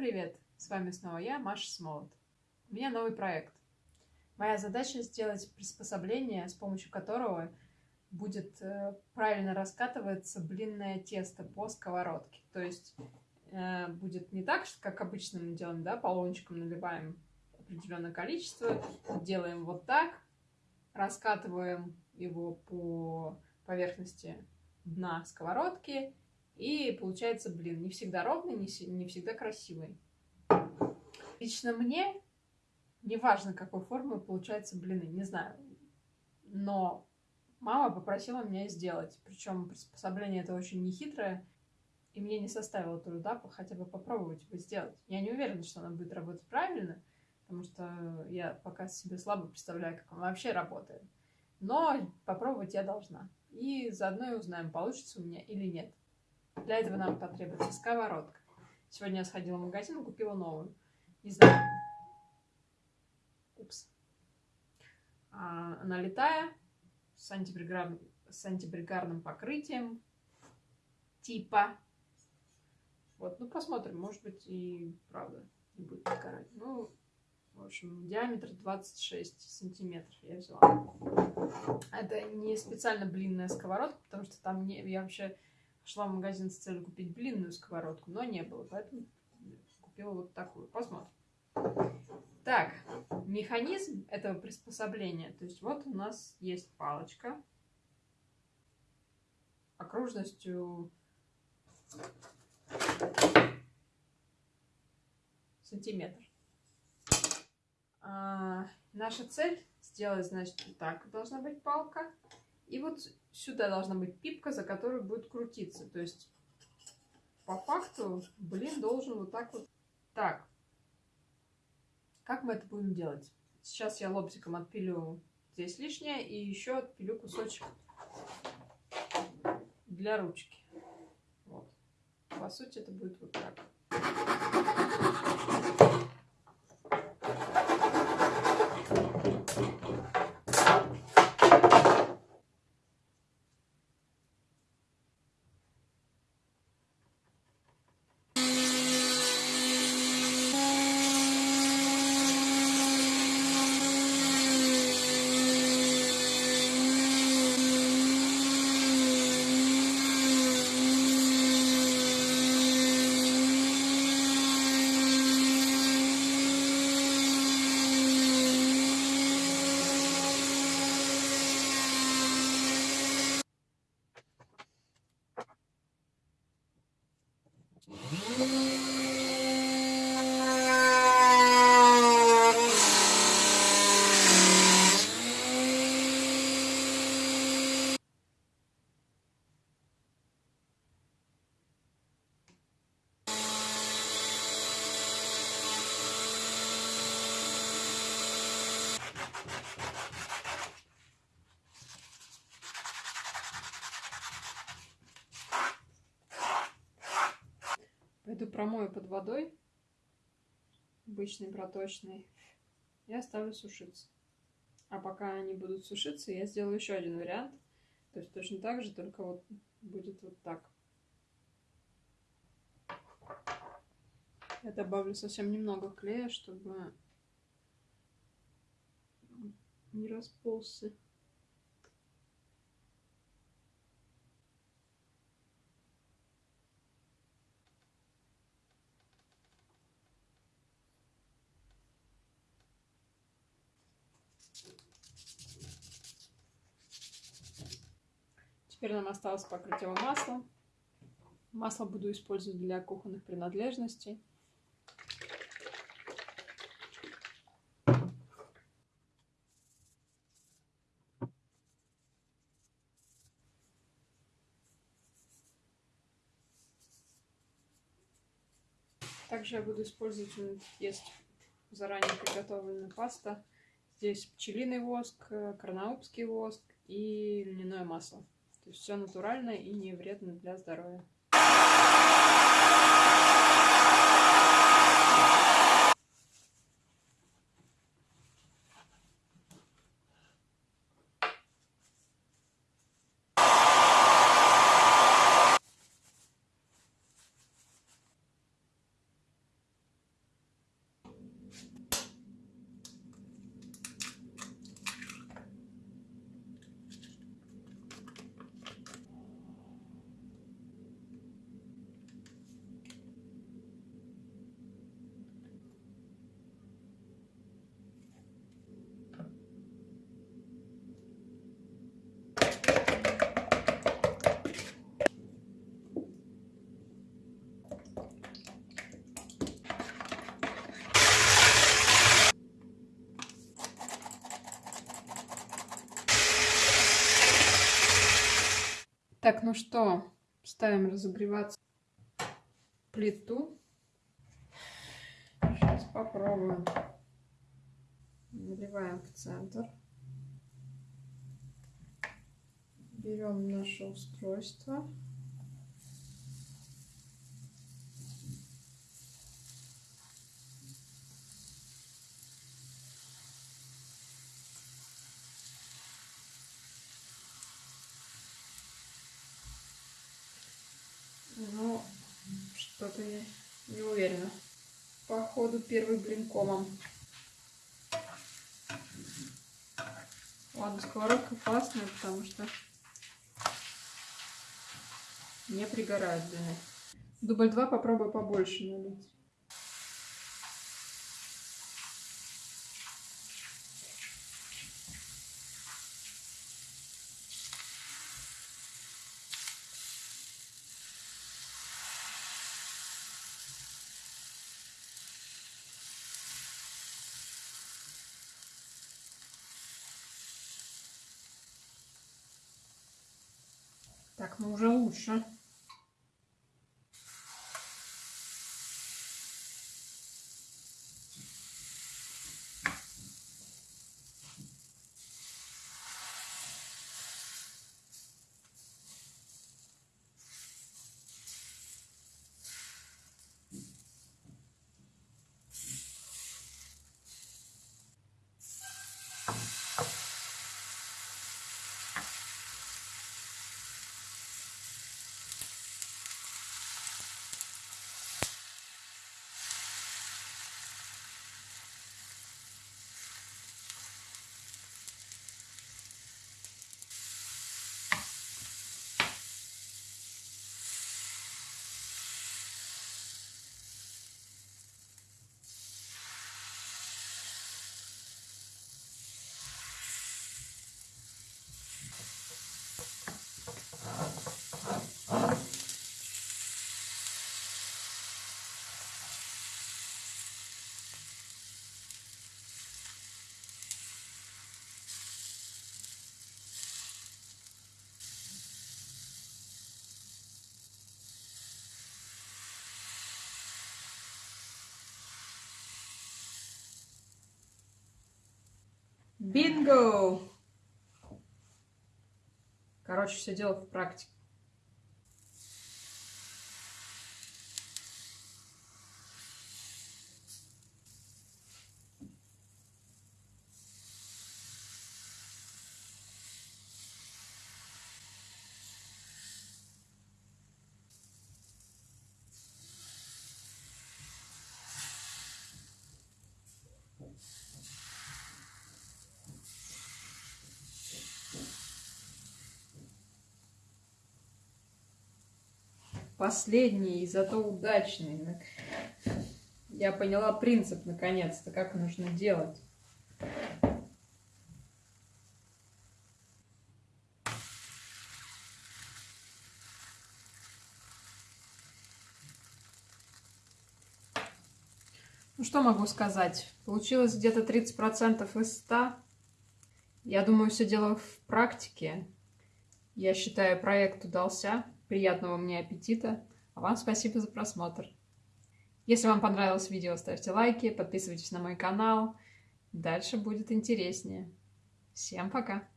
привет! С вами снова я, Маша Смолот. У меня новый проект. Моя задача сделать приспособление, с помощью которого будет э, правильно раскатываться блинное тесто по сковородке. То есть э, будет не так, как обычно мы делаем, да, полончиком наливаем определенное количество, делаем вот так, раскатываем его по поверхности дна сковородки, и получается блин. Не всегда ровный, не, не всегда красивый. Лично мне не важно, какой формы получаются блины, не знаю. Но мама попросила меня сделать. Причем приспособление это очень нехитрое. И мне не составило труда хотя бы попробовать его сделать. Я не уверена, что она будет работать правильно, потому что я пока себе слабо представляю, как он вообще работает. Но попробовать я должна. И заодно и узнаем, получится у меня или нет. Для этого нам потребуется сковородка. Сегодня я сходила в магазин и купила новую. Не знаю. Упс. А, она летая, с, антипригарным, с антипригарным покрытием. Типа. Вот, ну посмотрим. Может быть и правда не будет подгорать. Ну, в общем, диаметр 26 сантиметров я взяла. Это не специально блинная сковородка, потому что там не, я вообще шла в магазин с целью купить блинную сковородку, но не было, поэтому купила вот такую. Посмотрим. Так, механизм этого приспособления. То есть вот у нас есть палочка окружностью сантиметр. А, наша цель сделать, значит, вот так должна быть палка. И вот сюда должна быть пипка, за которую будет крутиться. То есть, по факту, блин должен вот так вот... Так. Как мы это будем делать? Сейчас я лобзиком отпилю здесь лишнее и еще отпилю кусочек для ручки. Вот. По сути, это будет вот так. Пойду промою под водой, обычной проточной, и оставлю сушиться. А пока они будут сушиться, я сделаю еще один вариант. То есть точно так же, только вот будет вот так. Я добавлю совсем немного клея, чтобы не расползся. Теперь нам осталось покрыть его маслом. Масло буду использовать для кухонных принадлежностей. Также я буду использовать, есть заранее приготовленная паста. Здесь пчелиный воск, карнаубский воск и льняное масло. То есть все натурально и не вредно для здоровья. Ну что, ставим разогреваться плиту. Сейчас попробуем. Наливаем в центр. Берем наше устройство. Ну, что-то я не уверена. Походу первый блин комом. Ладно, сковородка классная, потому что не пригорает блины. Дубль 2 попробую побольше налить. Так, ну уже лучше. Бинго! Короче, все дело в практике. Последний и зато удачный. Я поняла принцип наконец-то, как нужно делать. Ну что могу сказать? Получилось где-то 30% из 100. Я думаю, все дело в практике. Я считаю, проект удался. Приятного мне аппетита. А вам спасибо за просмотр. Если вам понравилось видео, ставьте лайки, подписывайтесь на мой канал. Дальше будет интереснее. Всем пока!